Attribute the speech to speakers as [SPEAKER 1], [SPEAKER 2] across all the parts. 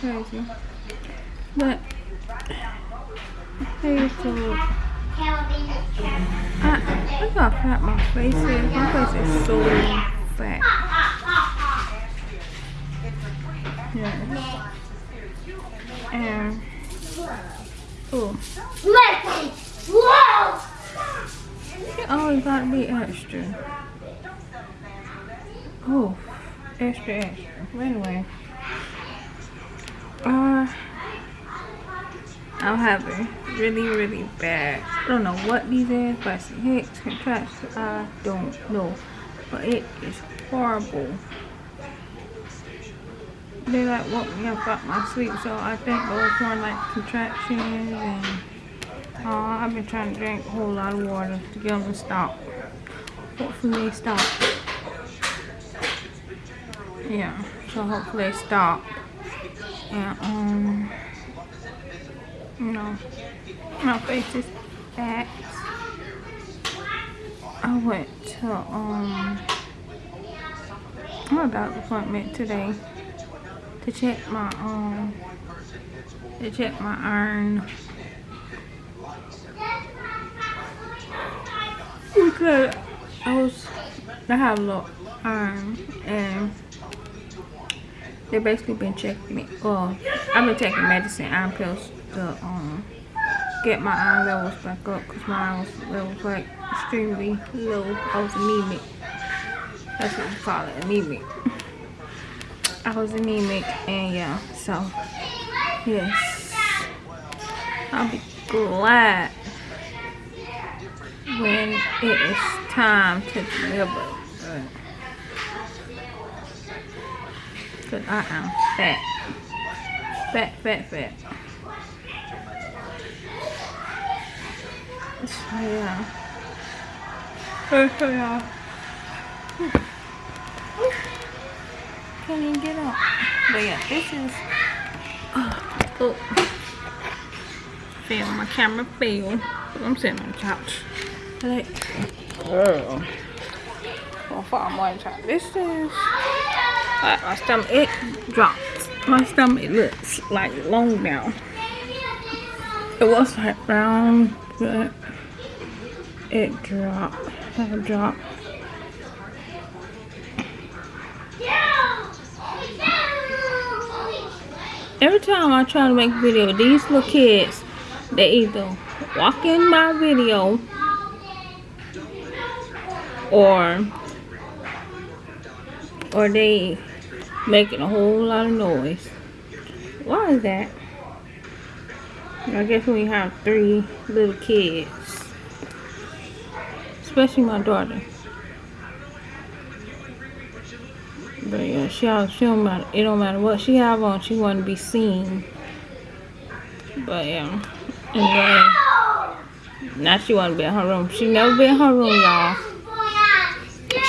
[SPEAKER 1] crazy. But hey, so I look how fat my face is. My face is so fat. Yeah. And oh,
[SPEAKER 2] Whoa!
[SPEAKER 1] always gotta extra. Oh, extra, extra. But anyway, uh, I'm having really, really bad. I don't know what these is, but it's hicks, contractions. I don't know, but it is horrible. They like woke me up out my sleep, so I think those were like contractions and uh, I've been trying to drink a whole lot of water to get them to stop. Hopefully they stop. Yeah, so hopefully they stop. And um, you know, my face is fat. I went to um my doctor's appointment today to check my um to check my iron because I was I have low iron and they basically been checking me. Well, I've been taking medicine, iron pills to um get my iron levels back up because my iron levels like extremely low. I was anemic. That's what you call it, anemic. I was anemic and yeah, so yes. I'll be glad when it is time to deliver. I am fat. Fat, fat, fat. So yeah. So yeah. Can't even get up. But yeah, this is uh, oh. Fail, my camera failed. I'm sitting on the couch. Like, girl. Well, far more time. This is my stomach. It dropped. My stomach looks like long now. It was like round, but it dropped. It dropped. Every time I try to make a video, these little kids, they either walk in my video or or they making a whole lot of noise. Why is that? I guess we have three little kids. Especially my daughter. But yeah, she, she don't matter. It don't matter what she have on. She want to be seen. But yeah. Anyway. Now she want to be in her room. She never been in her room, y'all.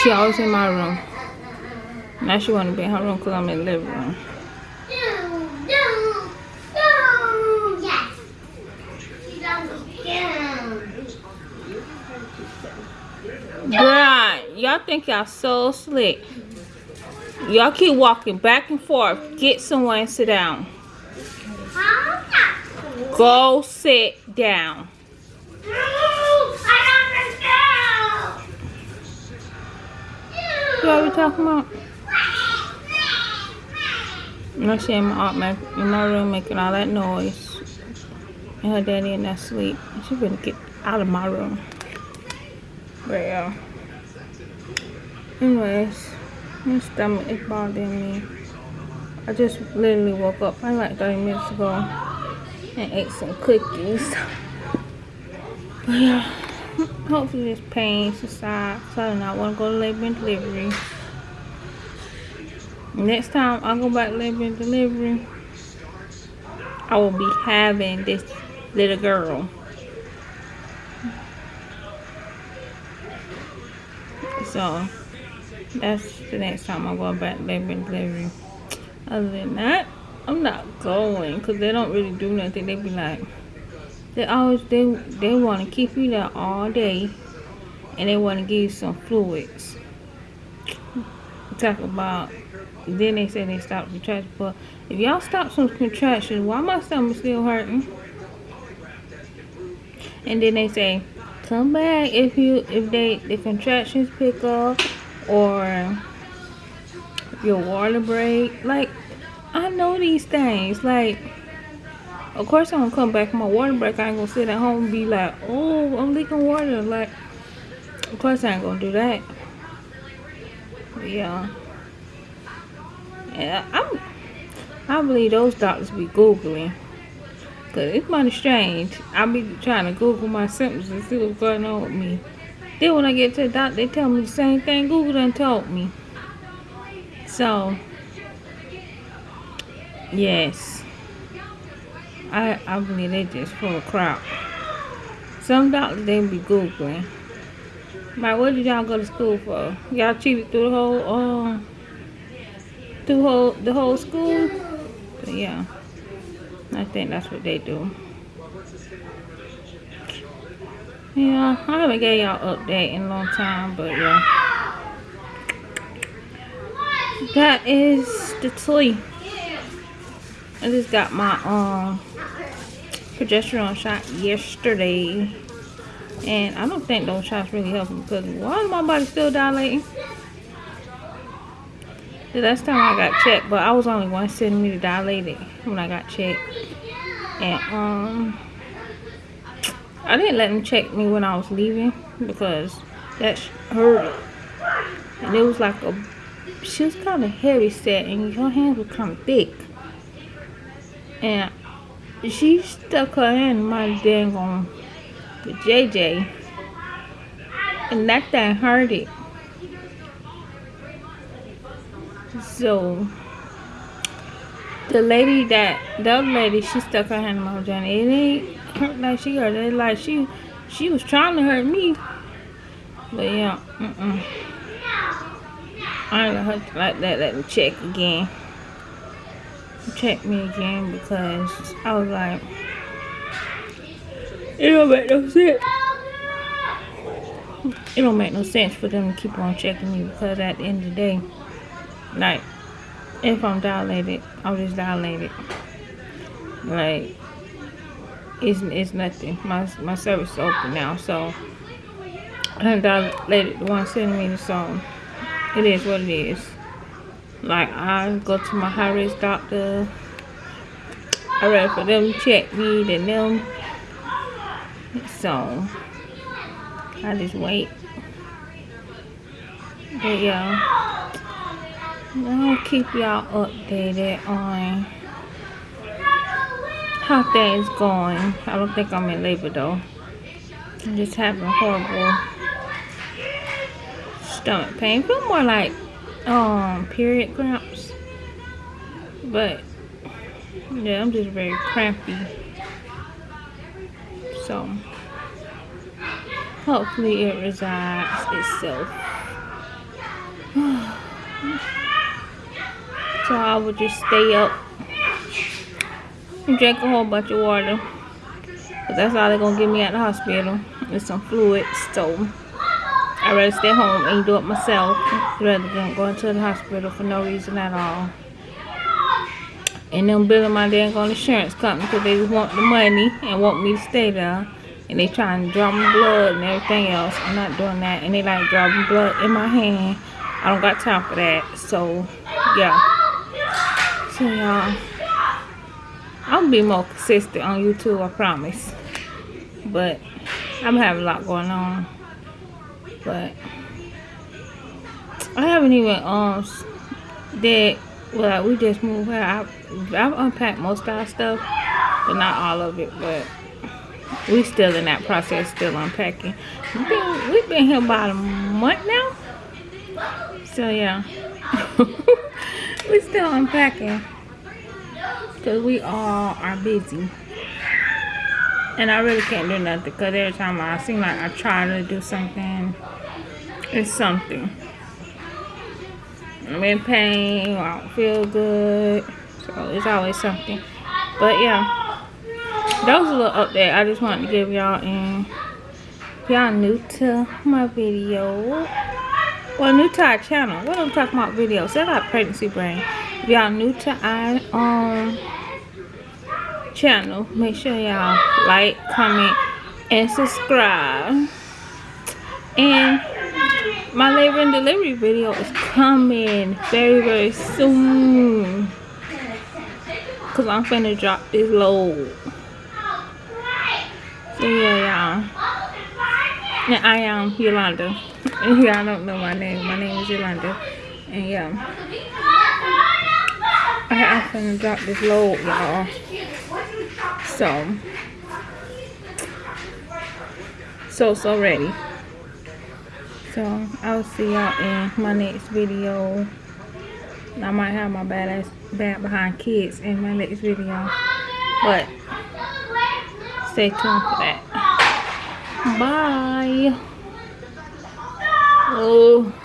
[SPEAKER 1] She always in my room. Now she want to be in her room because I'm in the living room. Bruh, y'all think y'all so slick. Y'all keep walking back and forth. Get someone and sit down. Go sit down. What are we talking about? I'm seeing my aunt in my room making all that noise. And her daddy in that sleep. She better get out of my room. But yeah. Anyways, my stomach is bothering me. I just literally woke up probably like 30 minutes ago and ate some cookies. But yeah, hopefully this pain subsides so I do not want to go to labor and delivery. Next time I go back and delivery, I will be having this little girl. So that's the next time I go back labor and delivery. Other than that, I'm not going because they don't really do nothing. They be like, they always they they want to keep you there all day, and they want to give you some fluids. talk about then they say they stopped contractions. But if y'all stop some contractions, why my stomach still hurting? And then they say, come back if you if they the contractions pick up or your water break. Like I know these things. Like of course I'm gonna come back from my water break. I ain't gonna sit at home and be like, oh, I'm leaking water. Like of course I ain't gonna do that. But yeah. I'm I believe those doctors be Googling. Cause it's mighty strange. I be trying to Google my symptoms and see what's going on with me. Then when I get to the doctor, they tell me the same thing Google done told me. So, yes. I, I believe they just full of crap. Some doctors, they be Googling. Like, what did y'all go to school for? Y'all cheated through the whole, um, through whole, the whole school? But yeah. I think that's what they do. Yeah, I haven't gave y'all update in a long time, but yeah. That is the toy. I just got my um progesterone shot yesterday. And I don't think those shots really help because why is my body still dilating? The last time I got checked, but I was only one centimeter dilated when I got checked. And um I didn't let them check me when I was leaving because that hurt. And it was like a she was kind of heavy set and her hands were kind of thick. And she stuck her hand in my dang on the JJ. And that thing hurt it. So the lady that the lady she stuck her hand in my vagina. It ain't hurt like she hurt it like she she was trying to hurt me. But yeah, mm -mm. I ain't gonna hurt like that. Let me check again. Check me again because I was like, it don't make no sense. It don't make no sense for them to keep on checking me because at the end of the day, like, if I'm dilated, I'm just dilated. Like, it's, it's nothing. My, my cervix is open now, so I'm dilated one centimeter, so it is what it is. Like, I go to my high risk doctor. I rather for them check me than them. So, I just wait. But yeah. I'll keep y'all updated on how things going. I don't think I'm in labor though. I'm just having horrible stomach pain. Feel more like um period cramps. But yeah, I'm just very crampy. So hopefully it resides itself. So I would just stay up and drink a whole bunch of water. Cause that's all they're gonna give me at the hospital. With some fluids. So I'd rather stay home and do it myself rather than going to the hospital for no reason at all. And them billing my dang on insurance company because they want the money and want me to stay there. And they trying to draw my blood and everything else. I'm not doing that. And they like drawing blood in my hand. I don't got time for that. So, yeah. Y'all, I'll be more consistent on YouTube, I promise. But I'm having a lot going on. But I haven't even um did well we just moved out. I've, I've unpacked most of our stuff, but not all of it. But we still in that process, still unpacking. We've been, we've been here about a month now. So yeah. we still unpacking. Because we all are busy. And I really can't do nothing because every time I seem like I try to do something it's something. I'm in pain I don't feel good so it's always something. But yeah that was a little update I just wanted to give y'all and y'all new to my video well new to our channel. What i'm talking about videos they got pregnancy brain. If y'all new to our um channel make sure y'all like comment and subscribe. And my labor and delivery video is coming very very soon. Because i'm finna drop this load. So yeah and i am yolanda. And y'all don't know my name. My name is yolanda. And yeah. I, i'm drop this load y'all. So. So so ready. So i'll see y'all in my next video. I might have my badass bad behind kids in my next video. But stay tuned for that Bye. Oh.